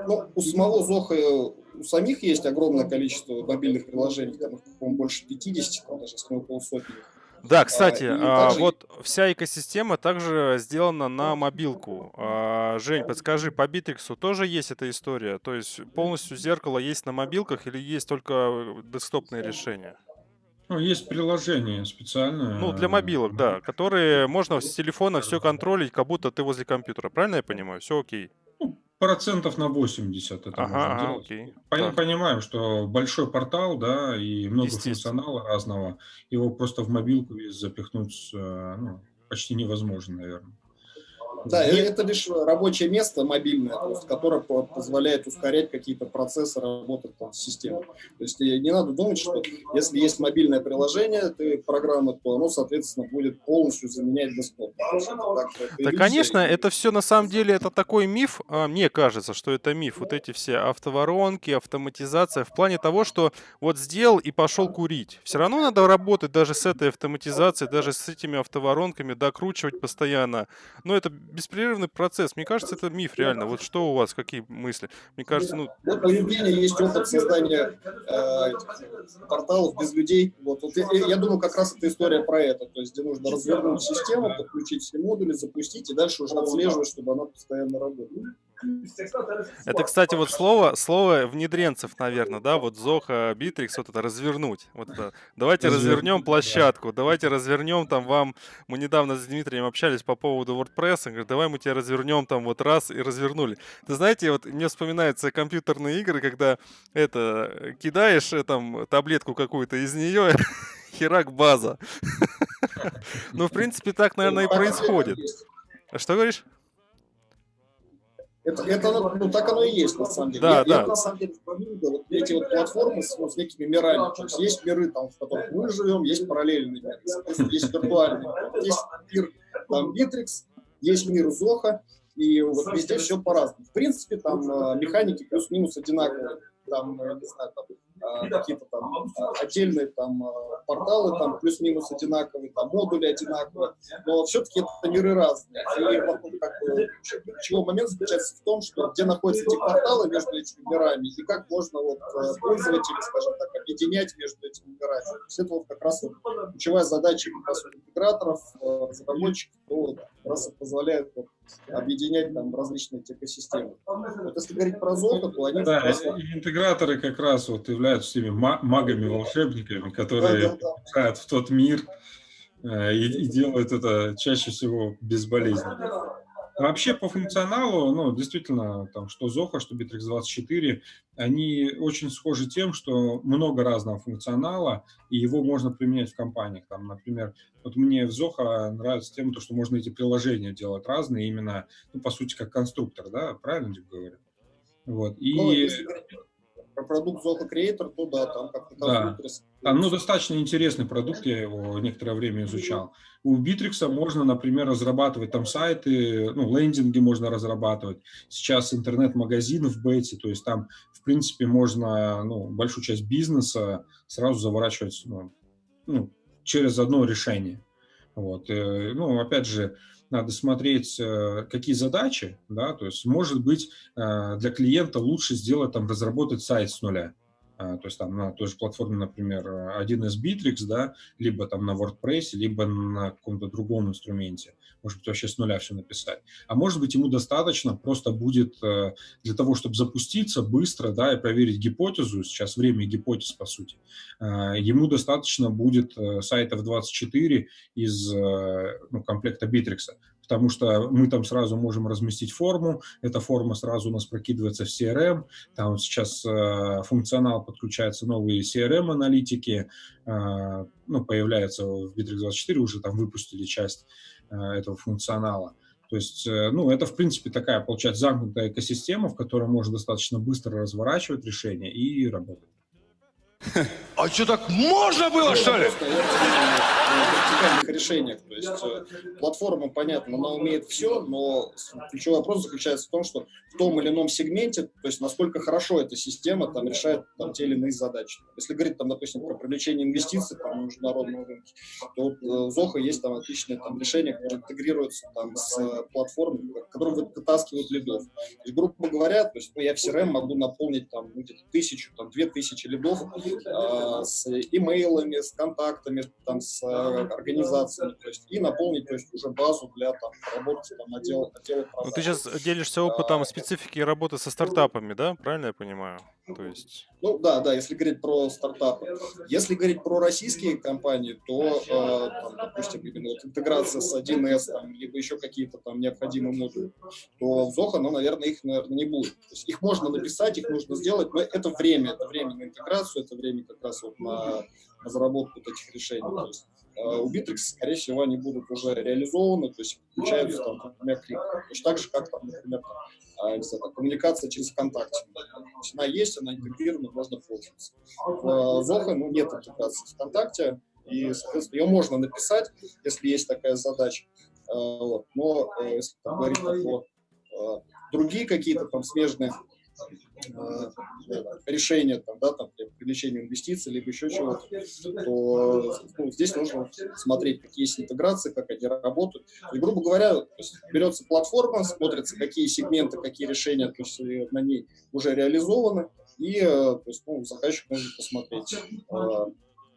Ну, у самого Зоха, у самих есть огромное количество мобильных приложений, там их, по-моему, больше 50, там даже, если полсотни. Да, кстати, а, также... вот вся экосистема также сделана на мобилку. А, Жень, подскажи, по Битриксу тоже есть эта история? То есть полностью зеркало есть на мобилках или есть только десктопные решения? Ну, есть приложение специальное. Ну, для мобилок, да, которые можно с телефона все контролить, как будто ты возле компьютера. Правильно я понимаю? Все окей. Ну, процентов на 80 это Ага, можно ага, делать. окей. Пон- Так, Понимаем, что большой портал, да, и много функционала разного, его просто в мобилку весь запихнуть э, ну, почти невозможно, наверное. Да, это лишь рабочее место мобильное, то есть, которое по- позволяет ускорять какие-то процессы работы там, с системой. То есть не надо думать, что если есть мобильное приложение, ты программы, то оно, соответственно, будет полностью заменять десктоп. Так, Да, конечно, и- это все на самом деле это такой миф. а, Мне кажется, что это миф. Вот эти все автоворонки, автоматизация в плане того, что вот сделал и пошел курить. Все равно надо работать даже с этой автоматизацией, даже с этими автоворонками, докручивать постоянно. Но это беспрерывный процесс. Мне кажется, это миф реально. Вот что у вас, какие мысли? Мне кажется, ну, Вот у Евгения есть опыт создания э, порталов без людей. Вот, вот я, я думаю, как раз эта история про это. То есть, где нужно развернуть систему, подключить все модули, запустить, и дальше уже отслеживать, чтобы она постоянно работала. Это, кстати, вот слово, слово внедренцев, наверное, да, вот Zoho, Битрикс, вот это развернуть. Вот это. Давайте развернем площадку, давайте развернем там вам, мы недавно с Дмитрием общались по поводу WordPress, он говорит, давай мы тебя развернем там вот раз и развернули. Ты знаете, вот мне вспоминаются компьютерные игры, когда это, кидаешь э, там таблетку какую-то из нее, херак база. Ну, в принципе, так, наверное, и происходит. есть. Что говоришь? Это, это ну, так оно и есть, на самом деле. Да, я, да. я, на самом деле, вспомнил, вот эти вот платформы с, ну, с некими мирами. То есть есть миры, там, в которых мы живем, есть параллельные миры, есть виртуальные миры. Есть мир там Bittrex, есть мир Зоха, и вот везде все по-разному. В принципе, там э, механики плюс-минус одинаковые. Там, э, не знаю, там, какие-то там э, отдельные там э, порталы там плюс-минус одинаковые, там модули одинаковые, но все-таки это миры разные. И ну, как бы, ключевой момент заключается в том, что где находятся эти порталы между этими мирами и как можно вот э, пользователей, скажем так, объединять между этими мирами. То есть это вот как раз вот ключевая задача как раз интеграторов, э, разработчиков, кто как раз позволяет вот объединять там различные экосистемы. Вот если говорить про Zoho, то они Да, и вот- интеграторы как раз вот являются теми ма- магами-волшебниками, Да, которые да, да. попадают в тот мир э, и, и делают это чаще всего безболезненно. Вообще по функционалу, ну, действительно, там, что Zoho, что Bittrex24, они очень схожи тем, что много разного функционала, и его можно применять в компаниях. Там, например, вот мне в Zoho нравится тем, то, что можно эти приложения делать разные, именно, ну, по сути, как конструктор, да, правильно говорю? Вот. И говорить про продукт Zoho Creator, то да, там как-то Да. Там, ну, достаточно интересный продукт, я его некоторое время изучал. У Битрикса можно, например, разрабатывать там сайты, ну, лендинги можно разрабатывать. Сейчас интернет-магазин в бете, то есть там, в принципе, можно, ну, большую часть бизнеса сразу заворачивать, ну, ну, через одно решение. Вот. э, Ну, опять же, надо смотреть, э, какие задачи, да, то есть, может быть, э, для клиента лучше сделать, там, разработать сайт с нуля. А, то есть там на той же платформе, например, 1С Bittrex, да, либо там на WordPress, либо на каком-то другом инструменте. Может быть, вообще с нуля все написать. А может быть, ему достаточно просто будет э, для того, чтобы запуститься быстро, да, и проверить гипотезу, сейчас время гипотез, по сути, э, ему достаточно будет э, сайтов 24 из э, ну, комплекта Bittrex, потому что мы там сразу можем разместить форму, эта форма сразу у нас прокидывается в CRM, там сейчас э, функционал подключается новые CRM-аналитики, э, ну, появляется в Bittrex24, уже там выпустили часть э, этого функционала. То есть, э, ну, это, в принципе, такая, получается, замкнутая экосистема, в которой можно достаточно быстро разворачивать решения и работать. А что, так можно было, что ли? Решениях. То есть э, платформа, понятно, она умеет все, но ключевой вопрос заключается в том, что в том или ином сегменте, то есть насколько хорошо эта система там решает там, те или иные задачи. Если говорить, там, допустим, про привлечение инвестиций там, на международном рынке, то вот э, в Zoho есть там отличное там, решение, которое интегрируется там, с платформой, которое вы- вытаскивает лидов. То есть, грубо говоря, то есть, ну, я в CRM могу наполнить там, ну, где-то тысячу, там, две тысячи лидов, а, с имейлами, с контактами, там, с а, организациями, то есть, и наполнить, то есть, уже базу для там, работы там, отдела, отдела Ну, ты сейчас делишься опытом А, специфики работы со стартапами, да? Правильно я понимаю? То есть... Ну да, да, если говорить про стартапы. Если говорить про российские компании, то, э, там, допустим, именно вот интеграция с 1С, там, либо еще какие-то там необходимые модули, то в Zoho, ну, наверное, их, наверное, не будет. То есть их можно написать, их нужно сделать, но это время, это время на интеграцию, это время как раз вот на разработку таких решений. То есть, э, у Bittrex, скорее всего, они будут уже реализованы, то есть включаются там, например, клик. Точно так же, как, там, например, там, а, не знаю, там, коммуникация через ВКонтакте. Есть она есть, она интегрирована, можно пользоваться. В Zoho ну, нет интеграции ВКонтакте, и, соответственно, ее можно написать, если есть такая задача. Э, вот. Но э, если говорить про э, другие какие-то там смежные Э, решения там, да, там, для привлечения инвестиций, либо еще чего-то, то ну, здесь нужно смотреть, какие есть интеграции, как они работают. И, грубо говоря, есть, берется платформа, смотрится, какие сегменты, какие решения то есть, на ней уже реализованы, и э, то есть, ну, заказчик может посмотреть, э,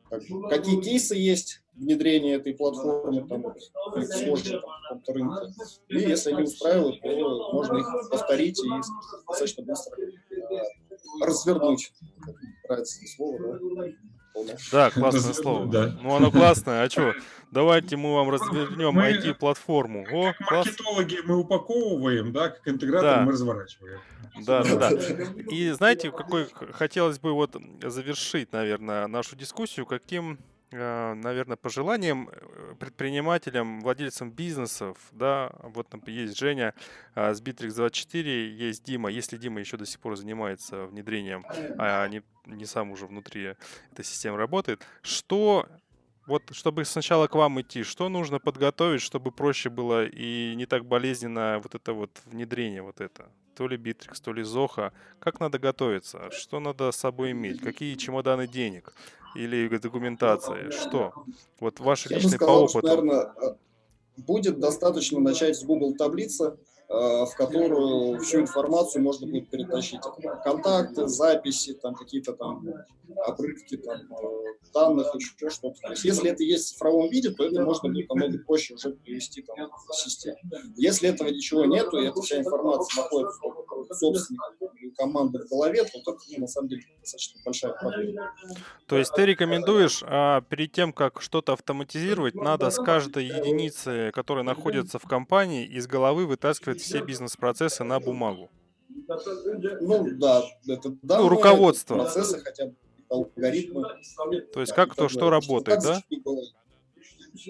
как, какие кейсы есть внедрения этой платформы, там, схожие там, в рынке. И если они устраивают, то можно их повторить и достаточно быстро э, развернуть. Нравится это слово, да? Да, классное слово. Да. Ну, оно классное. А что? Давайте мы вам развернем мы, IT-платформу. О, как класс. маркетологи мы упаковываем, да, как интегратор да. мы разворачиваем. Да, да, да. И знаете, какой хотелось бы вот завершить, наверное, нашу дискуссию, каким наверное, пожеланием э, предпринимателям, владельцам бизнесов, да, вот там есть Женя а, с Bittrex24, есть Дима, если Дима еще до сих пор занимается внедрением, а не, не сам уже внутри этой системы работает, что вот чтобы сначала к вам идти, что нужно подготовить, чтобы проще было и не так болезненно вот это вот внедрение вот это? То ли Bittrex, то ли Zoho. Как надо готовиться? Что надо с собой иметь? Какие чемоданы денег? Или документация? Что? Вот ваш Я личный сказал, по опыту. Что, наверное, э, будет достаточно начать с Google таблицы, э, в которую всю информацию можно будет перетащить. Контакты, записи, там какие-то там обрывки там, э, данных, еще что-то. То есть, если это есть в цифровом виде, то это можно будет намного проще уже перевести там, в систему. Если этого ничего нету, и эта вся информация находится у собственника команды в голове, то это ну, на самом деле достаточно большая проблема. То есть ты рекомендуешь а, перед тем, как что-то автоматизировать, надо с каждой единицы, которая находится в компании, из головы вытаскивать все бизнес-процессы на бумагу? Ну да, это данные, ну, руководство. процессы хотя бы алгоритмы. То есть как то, что работает, да?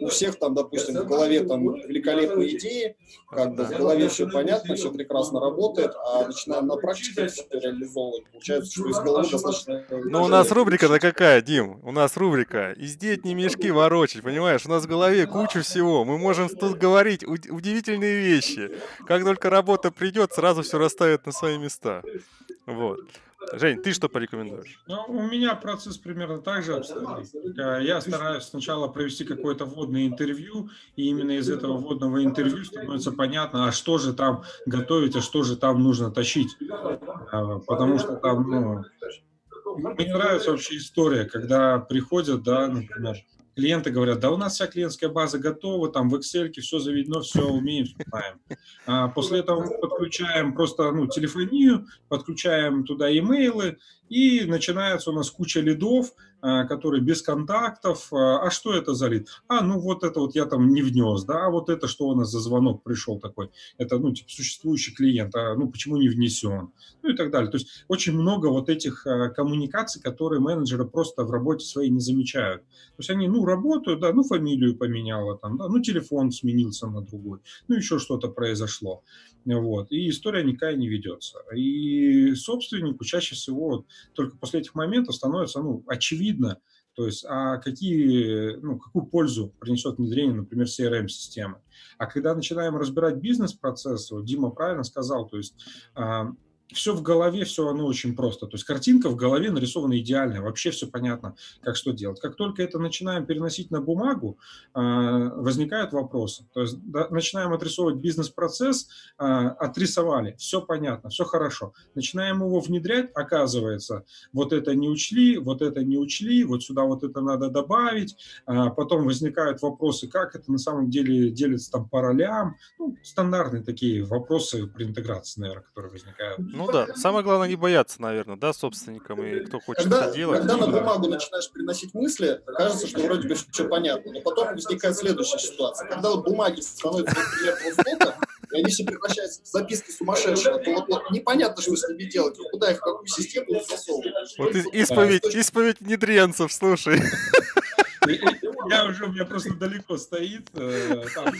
У всех там, допустим, в голове там великолепные идеи, как бы в голове все понятно, все прекрасно работает, а начинаем на практике все реализовывать, получается, что из головы достаточно... Ну, у нас рубрика-то какая, Дим? У нас рубрика «Издеть не мешки ворочать», понимаешь? У нас в голове куча всего, мы можем тут говорить удивительные вещи. Как только работа придет, сразу все расставит на свои места. Вот. Жень, ты что порекомендуешь? Ну, у меня процесс примерно так же обстоит. Э, я стараюсь сначала провести какое-то вводное интервью, и именно из этого вводного интервью становится понятно, а что же там готовить, а что же там нужно тащить. Э, потому что там, ну, мне нравится вообще история, когда приходят, да, например, клиенты говорят, да у нас вся клиентская база готова, там в Excel все заведено, все умеем, все знаем. А после этого мы подключаем просто ну, телефонию, подключаем туда имейлы, и начинается у нас куча лидов, а, которые без контактов. А, а что это за лид? А, ну вот это вот я там не внес, да, а вот это что у нас за звонок пришел такой? Это, ну, типа, существующий клиент, а ну почему не внесен? Ну и так далее. То есть очень много вот этих а, коммуникаций, которые менеджеры просто в работе своей не замечают. То есть они, ну, работают, да, ну, фамилию поменяла там, да, ну, телефон сменился на другой, ну, еще что-то произошло. Вот. И история никакая не ведется. И собственнику чаще всего только после этих моментов становится ну, очевидно, то есть, а какие, ну, какую пользу принесет внедрение, например, CRM-системы. А когда начинаем разбирать бизнес-процессы, вот Дима правильно сказал, то есть а, все в голове, все оно очень просто. То есть картинка в голове нарисована идеально, вообще все понятно, как что делать. Как только это начинаем переносить на бумагу, а, возникают вопросы. То есть начинаем отрисовывать бизнес-процесс, а, отрисовали, все понятно, все хорошо. Начинаем его внедрять, оказывается, вот это не учли, вот это не учли, вот сюда вот это надо добавить. А, потом возникают вопросы, как это на самом деле делится там по ролям. Ну, стандартные такие вопросы при интеграции, наверное, которые возникают. Ну да, самое главное не бояться, наверное, да, собственникам и кто хочет Когда, это делать. когда на бумагу начинаешь переносить мысли, кажется, что вроде бы все понятно, но потом возникает следующая ситуация. Когда вот бумаги становятся, например, и они все превращаются в записки сумасшедшего, то вот, вот непонятно, что с ними делать, куда их, в какую систему засовывать. Вот исповедь, исповедь внедренцев, слушай. Я уже, у меня просто далеко стоит э, там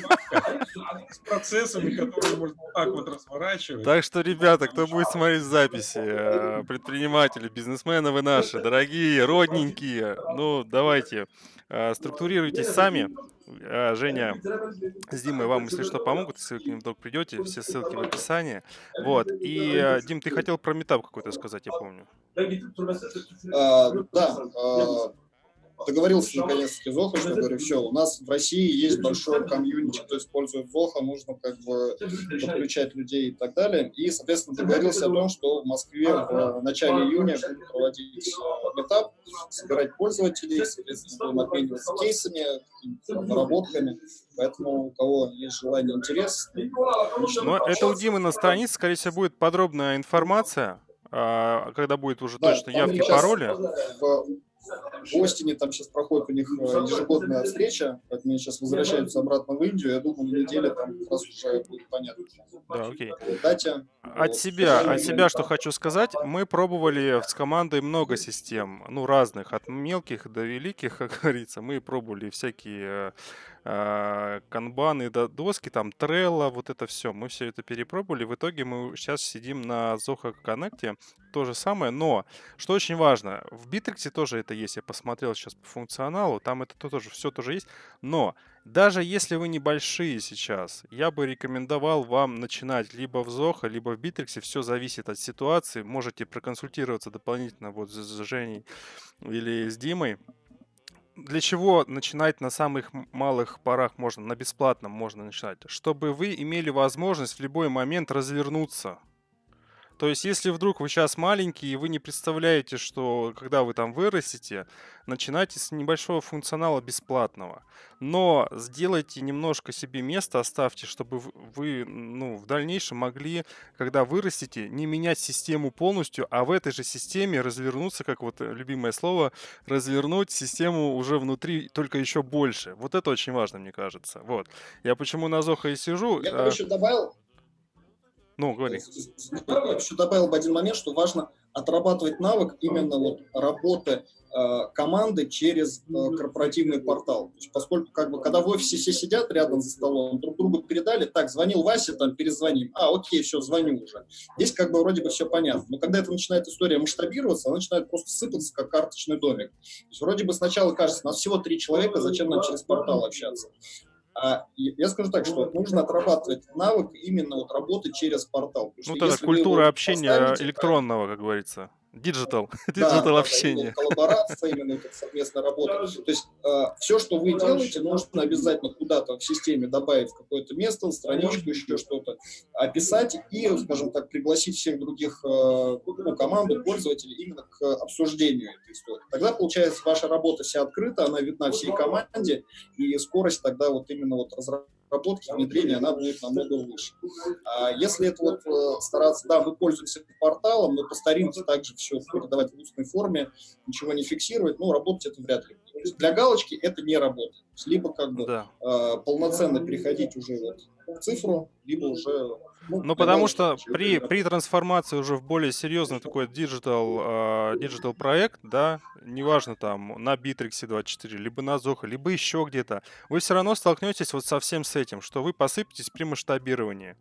с процессами, которые можно вот так вот разворачивать. Так что, ребята, кто будет смотреть записи, э, предприниматели, бизнесмены вы наши, дорогие, родненькие, ну, давайте, э, структурируйтесь сами. Женя с Димой вам, если что, помогут, если вы к ним вдруг придете, все ссылки в описании. Вот, и, Дим, ты хотел про метап какой-то сказать, я помню. А, да, а, договорился наконец-таки с Зохо, что говорю, все, у нас в России есть большой комьюнити, кто использует Зоха, нужно как бы подключать людей и так далее. И, соответственно, договорился о том, что в Москве в начале июня будем проводить э, метап, собирать пользователей, соответственно, будем обмениваться кейсами, наработками. Поэтому у кого есть желание, интерес, Но это у Димы на странице, скорее всего, будет подробная информация, а, когда будет уже Да, точно явки, пароли. В в Остине там сейчас проходит у них э, ежегодная встреча, поэтому они сейчас возвращаются обратно в Индию. Я думаю, на неделе там как раз уже будет понятно. Да, окей. Дате. От Вот. себя, от себя, что хочу сказать, мы пробовали с командой много систем, ну, разных, от мелких до великих, как говорится. Мы пробовали всякие э, канбаны, до доски, там, Trello, вот это все. Мы все это перепробовали. В итоге мы сейчас сидим на Zoho Connect, то же самое, но, что очень важно, в Bittrex тоже это есть, я посмотрел сейчас по функционалу, там это то- тоже, все тоже есть, но даже если вы небольшие сейчас, я бы рекомендовал вам начинать либо в Zoho, либо в Bittrex. Все зависит от ситуации. Можете проконсультироваться дополнительно вот с Женей или с Димой. Для чего начинать на самых малых порах можно, на бесплатном можно начинать? Чтобы вы имели возможность в любой момент развернуться. То есть, если вдруг вы сейчас маленький, и вы не представляете, что когда вы там вырастете, начинайте с небольшого функционала бесплатного. Но сделайте немножко себе место, оставьте, чтобы вы ну, в дальнейшем могли, когда вырастете, не менять систему полностью, а в этой же системе развернуться, как вот э, любимое слово, развернуть систему уже внутри, только еще больше. Вот это очень важно, мне кажется. Вот. Я почему на Зохо и сижу. Я а, бы еще добавил, Ну, говори. я бы еще добавил бы один момент, что важно отрабатывать навык именно вот работы э, команды через э, корпоративный портал. То есть, поскольку как бы когда в офисе все сидят рядом за столом, друг другу передали, так, звонил Вася, там, перезвоним, а, окей, все, звоню уже. Здесь как бы вроде бы все понятно. Но когда это начинает история масштабироваться, она начинает просто сыпаться, как карточный домик. То есть, вроде бы сначала кажется, нас всего три человека, зачем нам через портал общаться? А, я скажу так, что нужно отрабатывать навык именно вот работы через портал. Ну, тогда культура общения электронного, как говорится. Диджитал. Диджитал да, общения. именно коллаборация, именно совместная работа. То есть все, что вы делаете, нужно обязательно куда-то в системе добавить в какое-то место, страничку, еще что-то, описать и, скажем так, пригласить всех других э, ну, команду, пользователей именно к обсуждению этой истории. Тогда, получается, ваша работа вся открыта, она видна всей команде, и скорость тогда вот именно вот разработки, внедрения, она будет намного выше. А если это вот э, стараться, да, мы пользуемся порталом, но по старинке также все передавать в устной форме, ничего не фиксировать, ну, работать это вряд ли. будет. То есть для галочки это не работает. Либо как бы Да. э, полноценно переходить уже вот в цифру, либо уже... Ну, для потому что при, при трансформации уже в более серьезный такой digital, digital проект, да, неважно там на Битрикс 24, либо на Zoho, либо еще где-то, вы все равно столкнетесь вот со всем с этим, что вы посыпетесь при масштабировании.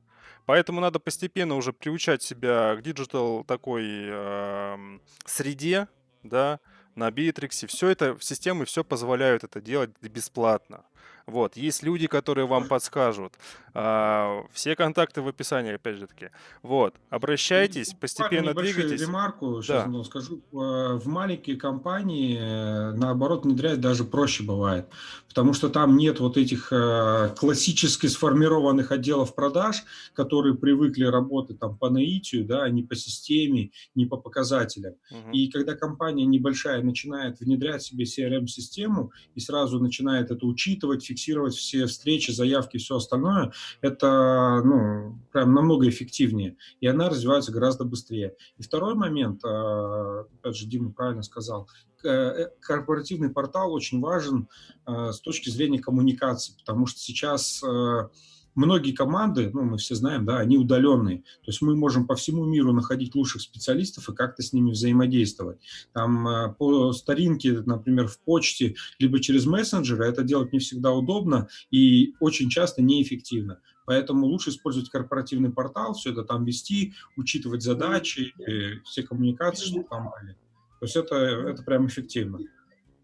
Поэтому надо постепенно уже приучать себя к digital такой эм, среде, да, на Битрикс. Все это, системы все позволяют это делать бесплатно. Вот, есть люди, которые вам подскажут. А, все контакты в описании, опять же таки. Вот, обращайтесь, постепенно двигайтесь. ремарку сейчас Да. ну, скажу. Э, В маленькие компании, э, наоборот, внедрять даже проще бывает, потому что там нет вот этих э, классически сформированных отделов продаж, которые привыкли работать там по наитию, да, а не по системе, не по показателям. Мгм. И когда компания небольшая начинает внедрять себе CRM-систему и сразу начинает это учитывать, фиксировать все встречи, заявки, все остальное, это ну, прям намного эффективнее, и она развивается гораздо быстрее. И второй момент, а, опять же, Дима правильно сказал, э, корпоративный портал очень важен а, с точки зрения коммуникации, потому что сейчас э, многие команды, ну, мы все знаем, да, они удаленные. То есть мы можем по всему миру находить лучших специалистов и как-то с ними взаимодействовать. Там э, по старинке, например, в почте, либо через мессенджеры это делать не всегда удобно и очень часто неэффективно. Поэтому лучше использовать корпоративный портал, все это там вести, учитывать задачи, э, все коммуникации, чтобы там были. То есть это, это прям эффективно.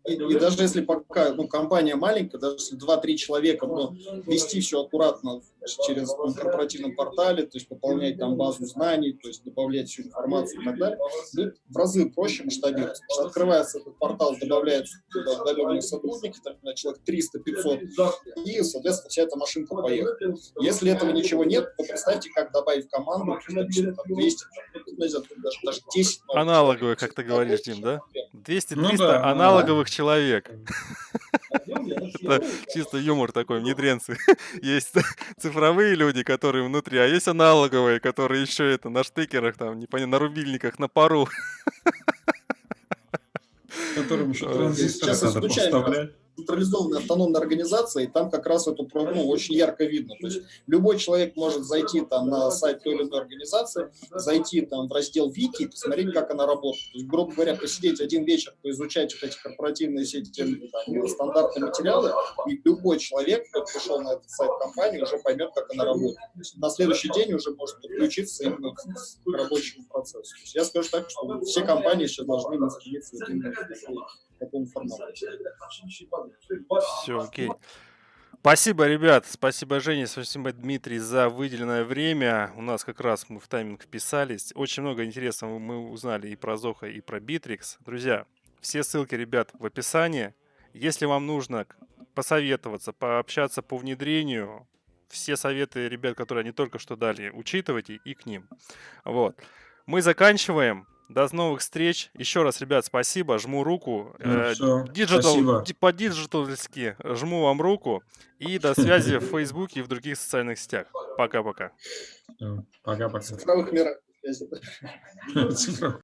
И, и даже если пока ну, компания маленькая, даже если 2-3 человека, но вести все аккуратно через ну, корпоративном портале, то есть пополнять там базу знаний, то есть добавлять всю информацию и так далее, будет в разы проще масштабироваться. Потому что открывается этот портал, добавляются туда удаленные сотрудники, там, человек 300-500, и, соответственно, вся эта машинка поехала. Если этого ничего нет, то представьте, как добавить команду, допустим, там 200, ну, не знаю, даже, даже 10 новых Аналоговые, как ты говоришь, Дим, да? 200-300 Ну да, аналоговых человек. Это чисто юмор такой, внедренцы. Есть цифровые люди, которые внутри, а есть аналоговые, которые еще это на штекерах, там, непонятно, на рубильниках, на пару. Которым еще транзисторы сейчас надо поставлять. Централизованная автономная организация, и там как раз эту ну, очень ярко видно. То есть любой человек может зайти там на сайт той или иной организации, зайти там в раздел Вики посмотреть, как она работает. То есть, грубо говоря, посидеть один вечер, поизучать вот эти корпоративные сети, там, стандартные материалы, и любой человек, кто пришел на этот сайт компании, уже поймет, как она работает. На следующий день уже может подключиться именно к рабочему процессу. Я скажу так, что все компании сейчас должны находиться в такой- формате. Все, окей. Спасибо, ребят. Спасибо, Женя. Спасибо, Дмитрий, за выделенное время. У нас как раз мы в тайминг вписались. Очень много интересного мы узнали и про Zoho, и про Битрикс. Друзья, все ссылки, ребят, в описании. Если вам нужно посоветоваться, пообщаться по внедрению, все советы ребят, которые они только что дали, учитывайте и к ним. Вот. Мы заканчиваем. До новых встреч. Еще раз, ребят, спасибо. Жму руку. Всё, Digital, по-диджитальски жму вам руку. И до связи в Фейсбуке и в других социальных сетях. Пока-пока. Пока-пока. цифровых мирах.